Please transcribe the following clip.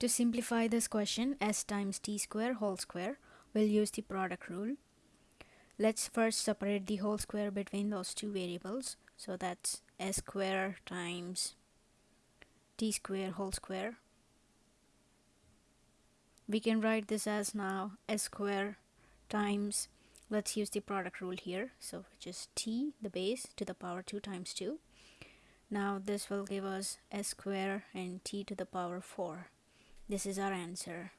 To simplify this question, s times t square whole square, we'll use the product rule. Let's first separate the whole square between those two variables. So that's s square times t square whole square. We can write this as now s square times, let's use the product rule here. So which is t, the base, to the power 2 times 2. Now this will give us s square and t to the power 4. This is our answer.